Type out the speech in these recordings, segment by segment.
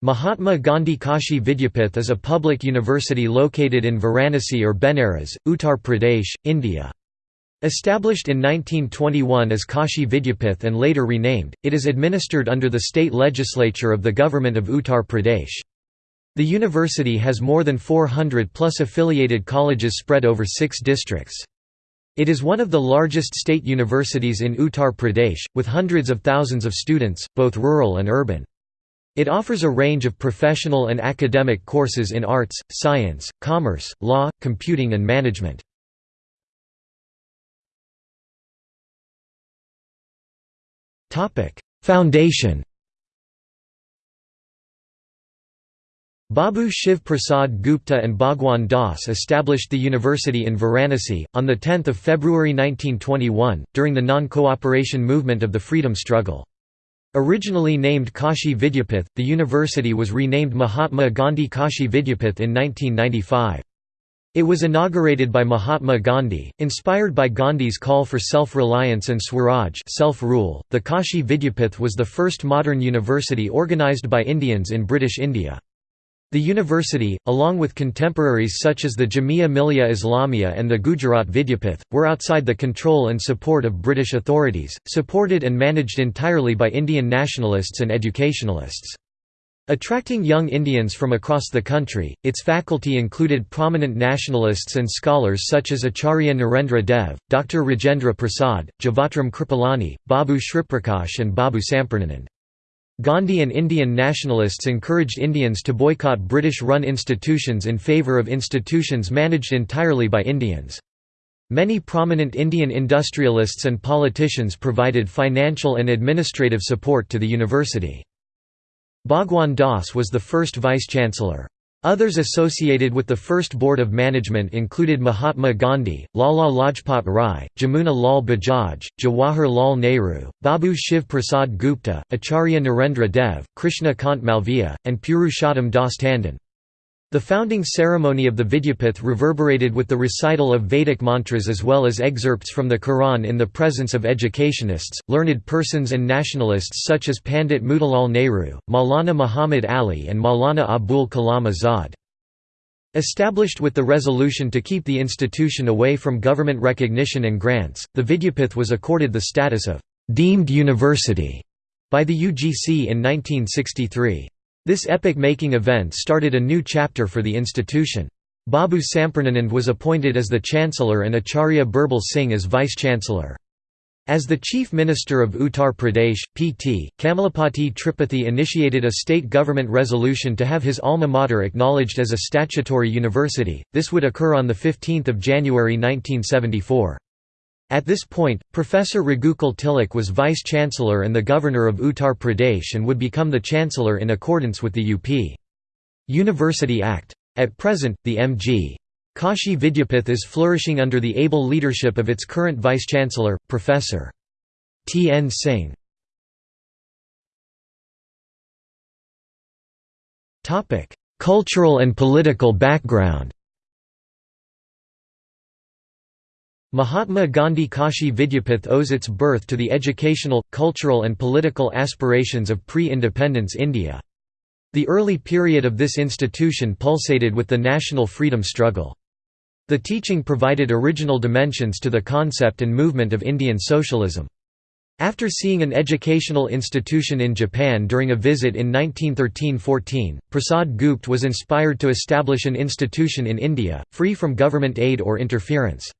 Mahatma Gandhi Kashi Vidyapith is a public university located in Varanasi or Benares, Uttar Pradesh, India. Established in 1921 as Kashi Vidyapith and later renamed, it is administered under the state legislature of the government of Uttar Pradesh. The university has more than 400 plus affiliated colleges spread over six districts. It is one of the largest state universities in Uttar Pradesh, with hundreds of thousands of students, both rural and urban. It offers a range of professional and academic courses in arts, science, commerce, law, computing and management. Foundation Babu Shiv Prasad Gupta and Bhagwan Das established the university in Varanasi, on 10 February 1921, during the non-cooperation movement of the freedom struggle. Originally named Kashi Vidyapith, the university was renamed Mahatma Gandhi Kashi Vidyapith in 1995. It was inaugurated by Mahatma Gandhi, inspired by Gandhi's call for self-reliance and Swaraj self-rule. The Kashi Vidyapith was the first modern university organized by Indians in British India. The university, along with contemporaries such as the Jamia Millia Islamia and the Gujarat Vidyapith, were outside the control and support of British authorities, supported and managed entirely by Indian nationalists and educationalists. Attracting young Indians from across the country, its faculty included prominent nationalists and scholars such as Acharya Narendra Dev, Dr. Rajendra Prasad, Jivatram Kripalani, Babu Shriprakash and Babu Sampurnanand. Gandhi and Indian nationalists encouraged Indians to boycott British-run institutions in favour of institutions managed entirely by Indians. Many prominent Indian industrialists and politicians provided financial and administrative support to the university. Bhagwan Das was the first vice-chancellor. Others associated with the first board of management included Mahatma Gandhi, Lala Lajpat Rai, Jamuna Lal Bajaj, Jawahar Lal Nehru, Babu Shiv Prasad Gupta, Acharya Narendra Dev, Krishna Kant Malviya, and Purushottam Das Tandon. The founding ceremony of the Vidyapith reverberated with the recital of Vedic mantras as well as excerpts from the Quran in the presence of educationists, learned persons and nationalists such as Pandit Motilal Nehru, Maulana Muhammad Ali and Maulana Abul Kalam Azad. Established with the resolution to keep the institution away from government recognition and grants, the Vidyapith was accorded the status of «deemed university» by the UGC in 1963. This epoch-making event started a new chapter for the institution. Babu Sampurnanand was appointed as the Chancellor and Acharya Birbal Singh as Vice-Chancellor. As the Chief Minister of Uttar Pradesh, Pt. Kamalapati Tripathi initiated a state government resolution to have his alma mater acknowledged as a statutory university, this would occur on 15 January 1974. At this point, Professor Raghukul Tilak was Vice-Chancellor and the Governor of Uttar Pradesh and would become the Chancellor in accordance with the UP. University Act. At present, the M.G. Kashi Vidyapith is flourishing under the able leadership of its current Vice-Chancellor, Professor. T. N. Singh. Cultural and political background Mahatma Gandhi Kashi Vidyapith owes its birth to the educational, cultural and political aspirations of pre-independence India. The early period of this institution pulsated with the national freedom struggle. The teaching provided original dimensions to the concept and movement of Indian socialism. After seeing an educational institution in Japan during a visit in 1913–14, Prasad Gupta was inspired to establish an institution in India, free from government aid or interference.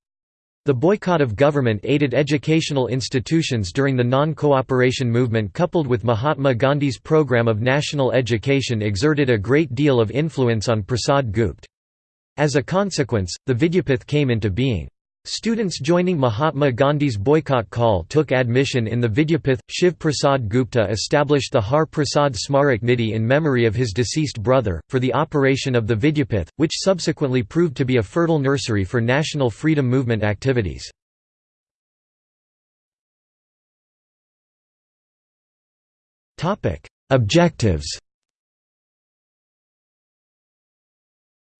The boycott of government-aided educational institutions during the non-cooperation movement coupled with Mahatma Gandhi's program of national education exerted a great deal of influence on Prasad Gupta. As a consequence, the Vidyapith came into being. Students joining Mahatma Gandhi's boycott call took admission in the Vidyapith. Shiv Prasad Gupta established the Har Prasad Smarak Nidhi in memory of his deceased brother, for the operation of the Vidyapith, which subsequently proved to be a fertile nursery for national freedom movement activities. Objectives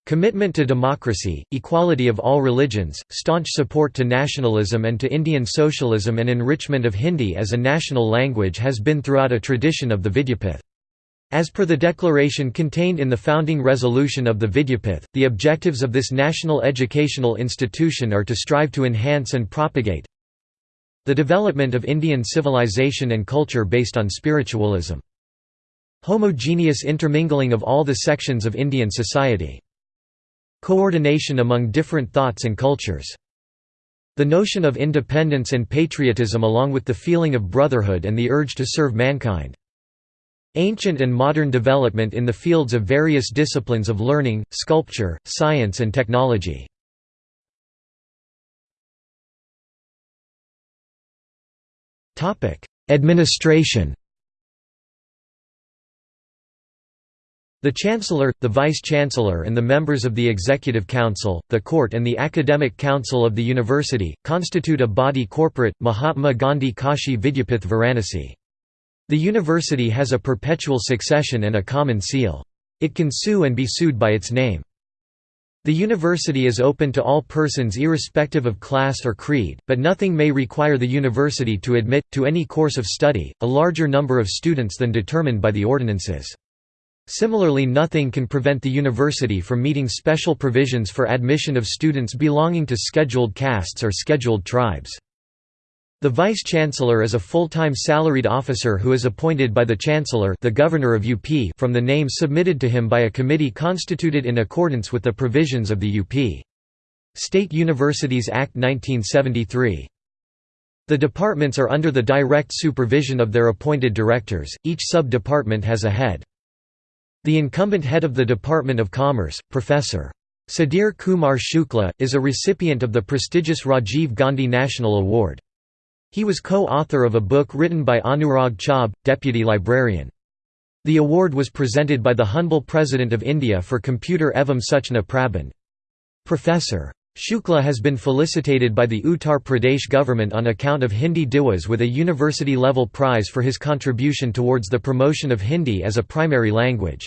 Commitment to democracy, equality of all religions, staunch support to nationalism and to Indian socialism and enrichment of Hindi as a national language has been throughout a tradition of the Vidyapith. As per the declaration contained in the founding resolution of the Vidyapith, the objectives of this national educational institution are to strive to enhance and propagate the development of Indian civilization and culture based on spiritualism. Homogeneous intermingling of all the sections of Indian society. Coordination among different thoughts and cultures. The notion of independence and patriotism along with the feeling of brotherhood and the urge to serve mankind. Ancient and modern development in the fields of various disciplines of learning, sculpture, science and technology. Administration The Chancellor, the Vice-Chancellor and the members of the Executive Council, the Court and the Academic Council of the University, constitute a body corporate, Mahatma Gandhi Kashi Vidyapith Varanasi. The university has a perpetual succession and a common seal. It can sue and be sued by its name. The university is open to all persons irrespective of class or creed, but nothing may require the university to admit, to any course of study, a larger number of students than determined by the ordinances. Similarly nothing can prevent the university from meeting special provisions for admission of students belonging to scheduled castes or scheduled tribes. The Vice-Chancellor is a full-time salaried officer who is appointed by the Chancellor the Governor of UP from the name submitted to him by a committee constituted in accordance with the provisions of the UP. State Universities Act 1973. The departments are under the direct supervision of their appointed directors, each sub-department has a head. The incumbent head of the Department of Commerce, Professor. Sudhir Kumar Shukla, is a recipient of the prestigious Rajiv Gandhi National Award. He was co-author of a book written by Anurag Chaub, deputy librarian. The award was presented by the humble President of India for Computer Evam Suchna Prabandh. Professor. Shukla has been felicitated by the Uttar Pradesh government on account of Hindi Diwas with a university-level prize for his contribution towards the promotion of Hindi as a primary language.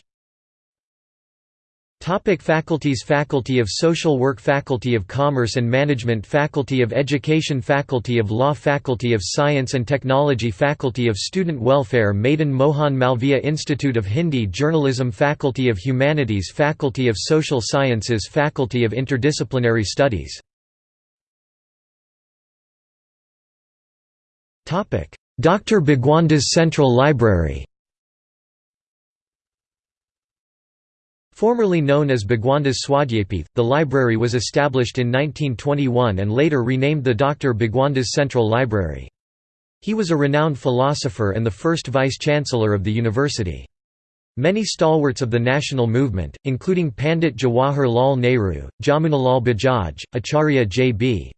Topic faculties Faculty of Social Work Faculty of Commerce and Management Faculty of Education Faculty of Law Faculty of Science and Technology Faculty of Student Welfare Madan Mohan Malviya Institute of Hindi Journalism Faculty of Humanities Faculty of Social Sciences Faculty of Interdisciplinary Studies Dr. Bhagwandas Central Library Formerly known as Bhagwandas Swadyapith, the library was established in 1921 and later renamed the Dr. Bhagwandas Central Library. He was a renowned philosopher and the first vice-chancellor of the university. Many stalwarts of the national movement, including Pandit Jawahar Lal Nehru, Jamunalal Bajaj, Acharya J.B.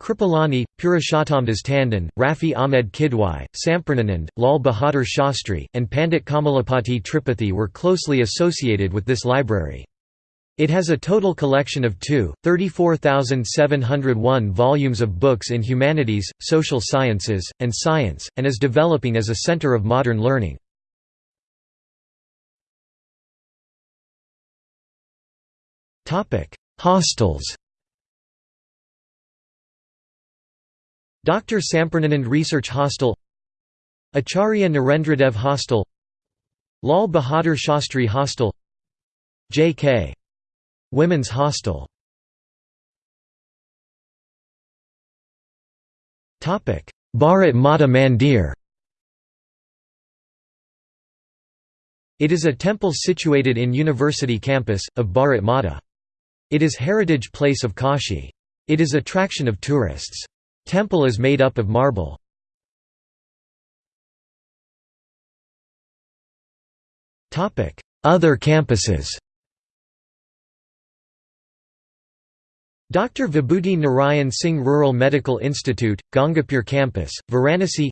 Kripalani, Purushottamdas Tandon, Rafi Ahmed Kidwai, Sampurnanand, Lal Bahadur Shastri, and Pandit Kamalapati Tripathi were closely associated with this library. It has a total collection of 2, 34,701 volumes of books in humanities, social sciences, and science, and is developing as a center of modern learning. Hostels Dr. Sampurnanand Research Hostel Acharya Narendradev Hostel Lal Bahadur Shastri Hostel J.K. Women's Hostel Bharat Mata Mandir It is a temple situated in University campus, of Bharat Mata. It is heritage place of Kashi. It is attraction of tourists. Temple is made up of marble. Other campuses Dr. Vibhuti Narayan Singh Rural Medical Institute, Gangapur Campus, Varanasi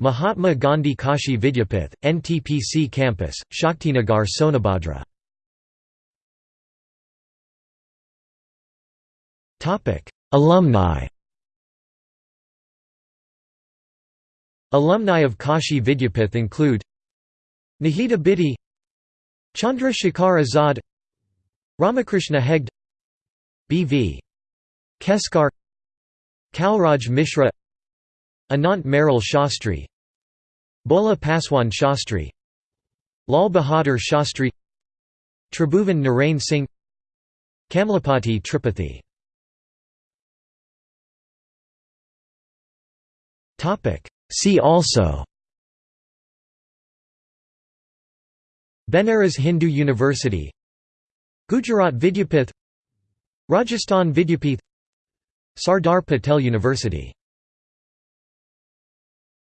Mahatma Gandhi Kashi Vidyapith, NTPC Campus, Shaktinagar Sonabhadra Alumni Alumni of Kashi Vidyapith include Nahid Abidi Chandra Shekhar Azad Ramakrishna Hegde B.V. Keskar Kalraj Mishra Anant Meral Shastri Bhola Paswan Shastri Lal Bahadur Shastri Tribhuvan Narain Singh Kamalapati Tripathi See also Banaras Hindu University Gujarat Vidyapith Rajasthan Vidyapith Sardar Patel University